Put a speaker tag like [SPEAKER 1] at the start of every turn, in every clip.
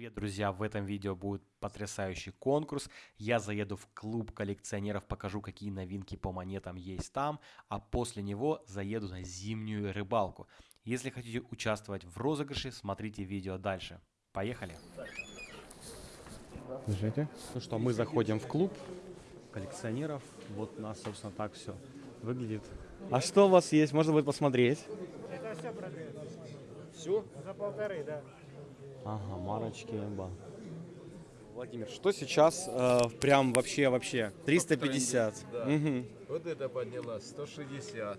[SPEAKER 1] Привет, друзья! В этом видео будет потрясающий конкурс. Я заеду в клуб коллекционеров, покажу, какие новинки по монетам есть там, а после него заеду на зимнюю рыбалку. Если хотите участвовать в розыгрыше, смотрите видео дальше. Поехали! Держите. Ну что, мы заходим в клуб коллекционеров. Вот у нас, собственно, так все выглядит. А что у вас есть? Можно будет посмотреть.
[SPEAKER 2] Это все продается.
[SPEAKER 3] Все?
[SPEAKER 2] За полторы, да.
[SPEAKER 1] Ага, марочки, ба. Владимир, что сейчас э, прям вообще вообще 350?
[SPEAKER 3] Да.
[SPEAKER 1] Мгм.
[SPEAKER 3] Вот это поднялась, 160.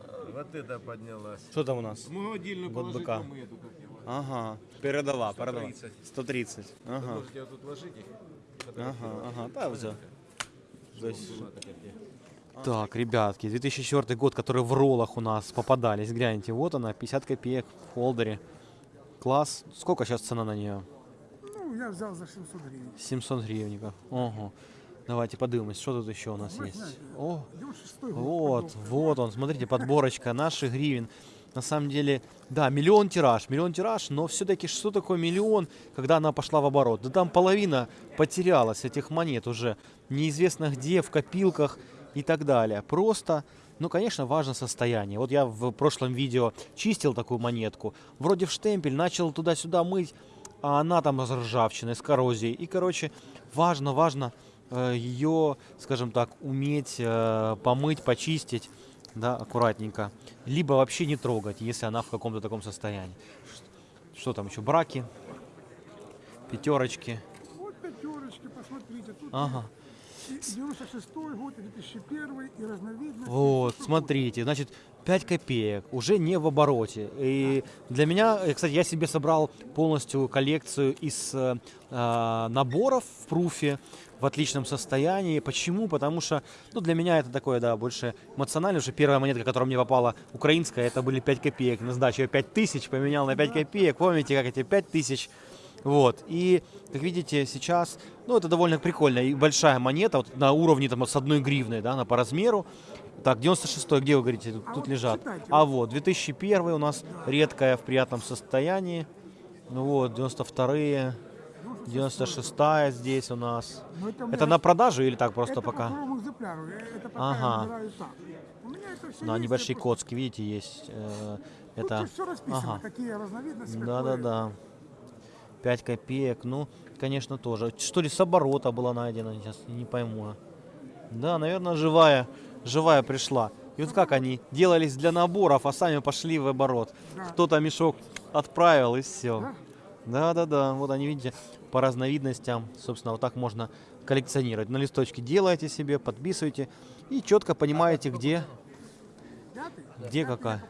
[SPEAKER 3] А, Вот это поднялась.
[SPEAKER 1] Что там у нас?
[SPEAKER 3] Мы отдельно
[SPEAKER 1] Вот быка.
[SPEAKER 3] вам эту.
[SPEAKER 1] Ага, передова.
[SPEAKER 3] 130.
[SPEAKER 1] 130.
[SPEAKER 3] Вы
[SPEAKER 1] Ага,
[SPEAKER 3] можете вот тут ложить их.
[SPEAKER 1] ага, ага, да,
[SPEAKER 3] где.
[SPEAKER 1] Так, ребятки, 2004 год, который в роллах у нас попадались. Гляньте, вот она, 50 копеек в холдере. Класс. Сколько сейчас цена на нее?
[SPEAKER 2] Ну, я взял за 700 гривен.
[SPEAKER 1] 700 гривенников. Ого. Давайте подивимось, что тут еще у нас есть. О,
[SPEAKER 2] 96 год.
[SPEAKER 1] Вот, вот он, смотрите, подборочка наших гривен. На самом деле, да, миллион тираж, миллион тираж, но все-таки что такое миллион, когда она пошла в оборот? Да там половина потерялась этих монет уже, неизвестно где, в копилках и так далее. Просто, ну, конечно, важно состояние. Вот я в прошлом видео чистил такую монетку, вроде в штемпель, начал туда-сюда мыть, а она там с ржавчиной, с коррозией. И, короче, важно, важно э, ее, скажем так, уметь э, помыть, почистить, да, аккуратненько. Либо вообще не трогать, если она в каком-то таком состоянии. Что там еще? Браки, пятерочки.
[SPEAKER 2] Вот пятерочки, посмотрите. Тут
[SPEAKER 1] Ага.
[SPEAKER 2] И 96 год, и 2001, и разновидности.
[SPEAKER 1] Вот, смотрите, значит, 5 копеек уже не в обороте. И для меня, э, кстати, я себе собрал полностью коллекцию из э, э, наборов в пруфе в отличном состоянии. Почему? Потому что, ну, для меня это такое, да, больше эмоционально. Уже первая монетка, которая мне попала, украинская, это были 5 копеек. На сдачу я 5 тысяч поменял на 5 копеек. Помните, как эти 5 тысяч? Вот. И, как видите, сейчас, ну, это довольно прикольная и большая монета, вот на уровне там с одной гривной, да, она по размеру. Так, 96-й, где вы говорите, тут,
[SPEAKER 2] А
[SPEAKER 1] тут
[SPEAKER 2] вот
[SPEAKER 1] лежат?
[SPEAKER 2] читайте.
[SPEAKER 1] А вот, 2001 у нас редкая в приятном состоянии. Ну вот, 92-е, 96-я здесь у нас.
[SPEAKER 2] Ну, это,
[SPEAKER 1] Это на продажу или так просто
[SPEAKER 2] это по
[SPEAKER 1] пока?
[SPEAKER 2] Это пока
[SPEAKER 1] Ага. На
[SPEAKER 2] есть,
[SPEAKER 1] небольшие коцки, видите, есть. э,
[SPEAKER 2] Тут
[SPEAKER 1] это,
[SPEAKER 2] все расписано,
[SPEAKER 1] ага.
[SPEAKER 2] какие разновидности. какое.
[SPEAKER 1] Да-да-да. 5 копеек, ну, конечно, тоже. Что ли с оборота была найдена, сейчас не пойму. Да, наверное, живая, живая пришла. И вот как они делались для наборов, а сами пошли в оборот.
[SPEAKER 2] Да.
[SPEAKER 1] Кто-то мешок отправил и все.
[SPEAKER 2] Да?
[SPEAKER 1] Да-да-да, вот они, видите, по разновидностям, собственно, вот так можно коллекционировать. На листочке делаете себе, подписываете и четко понимаете, где, где какая.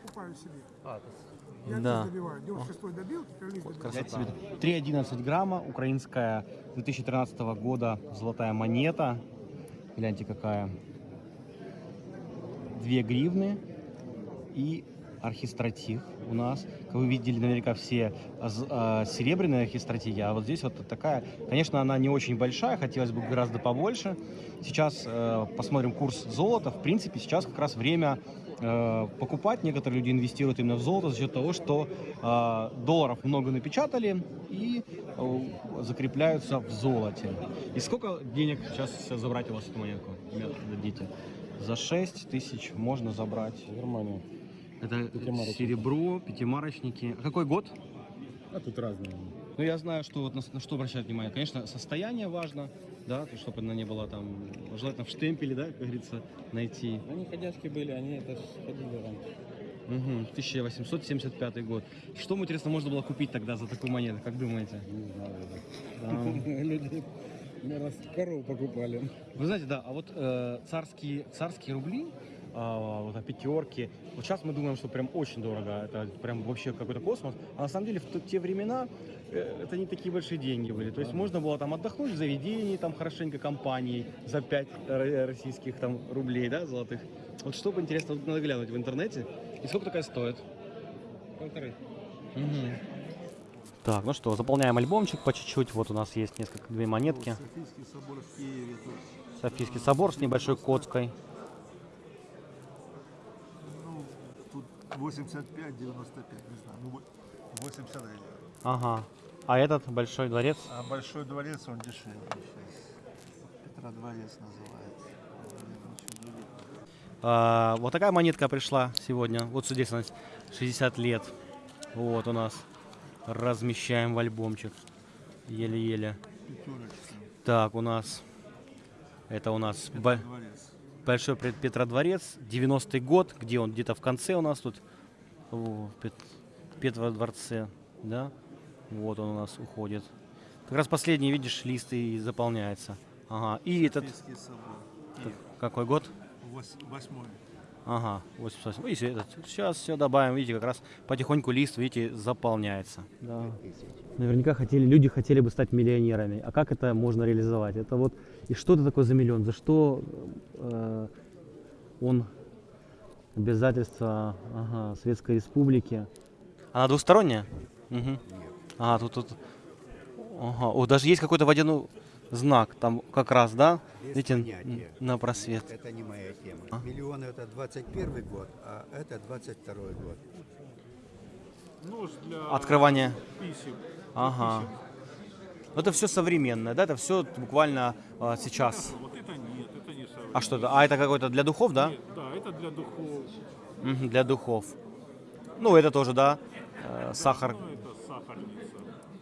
[SPEAKER 2] Я
[SPEAKER 1] Да.
[SPEAKER 2] добиваю. 96 добил.
[SPEAKER 1] Красота. 3,11 грамма, украинская 2013 года золотая монета. Гляньте какая. 2 гривны и архистратив у нас. Как вы видели наверняка все а, а, серебряные архистратиги, а вот здесь вот такая. Конечно, она не очень большая, хотелось бы гораздо побольше. Сейчас э, посмотрим курс золота. В принципе, сейчас как раз время покупать. Некоторые люди инвестируют именно в золото за счет того, что э, долларов много напечатали и э, закрепляются в золоте. И сколько денег сейчас забрать у вас эту монетку? Ребята, дадите. За 6 тысяч можно забрать.
[SPEAKER 3] Нормально.
[SPEAKER 1] Это серебро, пятимарочники. Какой год?
[SPEAKER 3] А тут разные.
[SPEAKER 1] Ну, я знаю, что вот на, на что обращать внимание. Конечно, состояние важно, да, то, чтобы она не была там, желательно в штемпеле, да, как говорится, найти.
[SPEAKER 4] Они ходячки были, они это ходили раньше.
[SPEAKER 1] Угу, 1875 год. Что, интересно, можно было купить тогда за такую монету, как думаете?
[SPEAKER 4] Не знаю.
[SPEAKER 1] Да.
[SPEAKER 4] Люди, наверное, покупали.
[SPEAKER 1] Вы знаете, да, а вот э, царские, царские рубли, а, вот а пятерки, вот сейчас мы думаем, что прям очень дорого, это прям вообще какой-то космос, а на самом деле в те времена это не такие большие деньги были, то есть можно было там отдохнуть в заведении, там хорошенько компанией за 5 российских там рублей, да, золотых. Вот что бы интересно, вот надо глянуть в интернете, и сколько такая стоит?
[SPEAKER 4] Полторы.
[SPEAKER 1] Так, ну что, заполняем альбомчик по чуть-чуть. Вот у нас есть несколько две монетки.
[SPEAKER 3] Софийский собор в Киеве. Тут,
[SPEAKER 1] Софийский собор с небольшой коцкой.
[SPEAKER 3] ну, тут 85, 95, не знаю. Ну, во- 80 гривен.
[SPEAKER 1] Ага. А этот большой дворец?
[SPEAKER 3] А Большой дворец, он дешевле сейчас. Петра дворец называется.
[SPEAKER 1] А, вот такая монетка пришла сегодня. Вот здесь у нас 60 лет. Вот у нас. Размещаем в альбомчик. Еле-еле. Так, у нас... Это у нас бо-
[SPEAKER 3] дворец.
[SPEAKER 1] Большой Пет- Петродворец. 90-й год. Где он? Где-то в конце у нас тут. О, Пет- Петродворце. Да? Вот он у нас уходит. Как раз последний, видишь, лист и заполняется. Ага. И этот...
[SPEAKER 3] Собор.
[SPEAKER 1] Какой год?
[SPEAKER 3] Вос- Восьмой.
[SPEAKER 1] Ага, 88. И этот. Сейчас все добавим, видите, как раз потихоньку лист, видите, заполняется. Да. Наверняка хотели, люди хотели бы стать миллионерами. А как это можно реализовать? Это вот, и что это такое за миллион? За что э, он обязательства ага, Советской Республики? Она двусторонняя? Угу. А, тут, тут. Ага. О, даже есть какой-то водяной знак, там как раз, да? Видите, на просвет.
[SPEAKER 5] Это не моя тема.
[SPEAKER 1] А?
[SPEAKER 5] Миллион это 21 год, а это 22 год.
[SPEAKER 6] Нож для
[SPEAKER 1] Открывание.
[SPEAKER 6] писем.
[SPEAKER 1] Ага. Ну, Это все современное, да? Это все буквально а, сейчас.
[SPEAKER 6] Вот это нет, это не современное.
[SPEAKER 1] А что это? А это какой-то для духов, да?
[SPEAKER 6] Нет, да, это для духов.
[SPEAKER 1] Мгм, для духов. Ну, это тоже, да? Э, сахар
[SPEAKER 6] Ну, это сахарница.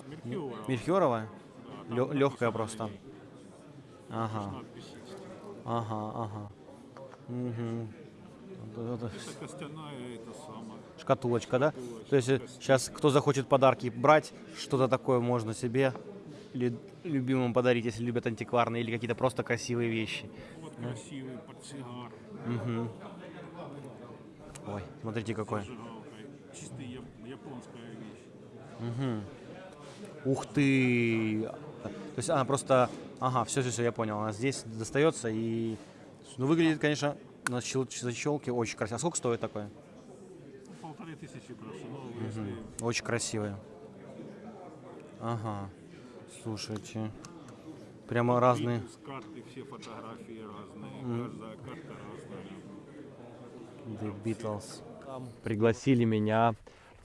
[SPEAKER 6] Меркюра.
[SPEAKER 1] Мельхиоровая? Легкая просто. Ага, ага, ага. Вот это
[SPEAKER 6] костяная, это самое.
[SPEAKER 1] Шкатулочка, да? То есть сейчас кто захочет подарки брать, что-то такое можно себе или любимым подарить, если любят антикварные или какие-то просто красивые вещи.
[SPEAKER 6] Вот красивый портсигар
[SPEAKER 1] Мгм. Ой, смотрите какой.
[SPEAKER 6] Чистая яп- японская вещь.
[SPEAKER 1] Мгм. Ух ты! То есть она просто... Ага, все, все, все, я понял. Она здесь достается и... Ну, выглядит, конечно, на щел- защелке очень красиво. А сколько стоит такое?
[SPEAKER 6] Полторы тысячи прошу. Ну, если
[SPEAKER 1] Очень красивое. Ага. Слушайте. Прямо разные.
[SPEAKER 6] с карты все фотографии разные. Каждая карта разная.
[SPEAKER 1] The Beatles. Пригласили меня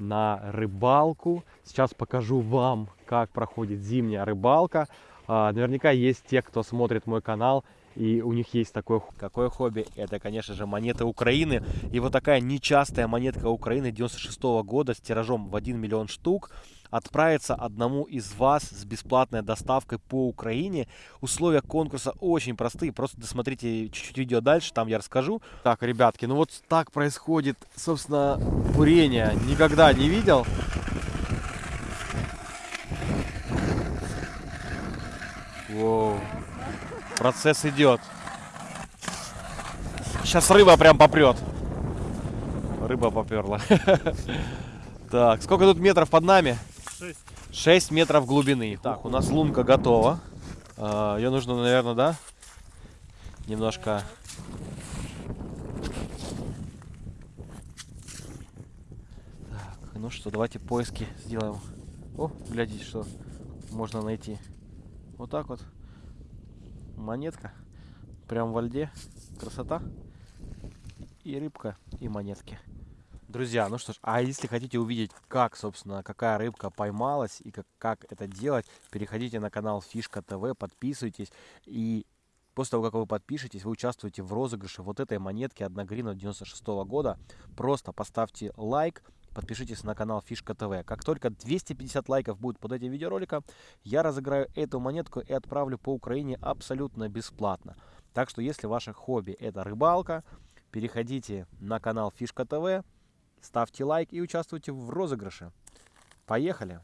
[SPEAKER 1] на рыбалку. Сейчас покажу вам, как проходит зимняя рыбалка. А, наверняка есть те, кто смотрит мой канал, и у них есть такое... Какое хобби? Это, конечно же, монеты Украины. И вот такая нечастая монетка Украины 96 года с тиражом в 1 миллион штук отправится одному из вас с бесплатной доставкой по Украине. Условия конкурса очень простые, просто досмотрите чуть-чуть видео дальше, там я расскажу. Так, ребятки, ну вот так происходит, собственно, бурение. Никогда не видел. Воу. Процесс идет. Сейчас рыба прям попрет. Рыба поперла. Так, сколько тут метров под нами? 6 метров глубины. Так, у нас лунка готова. А, Ее нужно, наверное, да? Немножко... Так, ну что, давайте поиски сделаем. О, глядите, что можно найти. Вот так вот. Монетка. Прям во льде. Красота. И рыбка, и монетки. Друзья, ну что ж, а если хотите увидеть, как, собственно, какая рыбка поймалась и как, как это делать, переходите на канал Фишка ТВ, подписывайтесь. И после того, как вы подпишетесь, вы участвуете в розыгрыше вот этой монетки 1 гривна 96 года. Просто поставьте лайк, подпишитесь на канал Фишка ТВ. Как только 250 лайков будет под этим видеороликом, я разыграю эту монетку и отправлю по Украине абсолютно бесплатно. Так что, если ваше хобби это рыбалка, переходите на канал Фишка ТВ, ставьте лайк и участвуйте в розыгрыше. Поехали!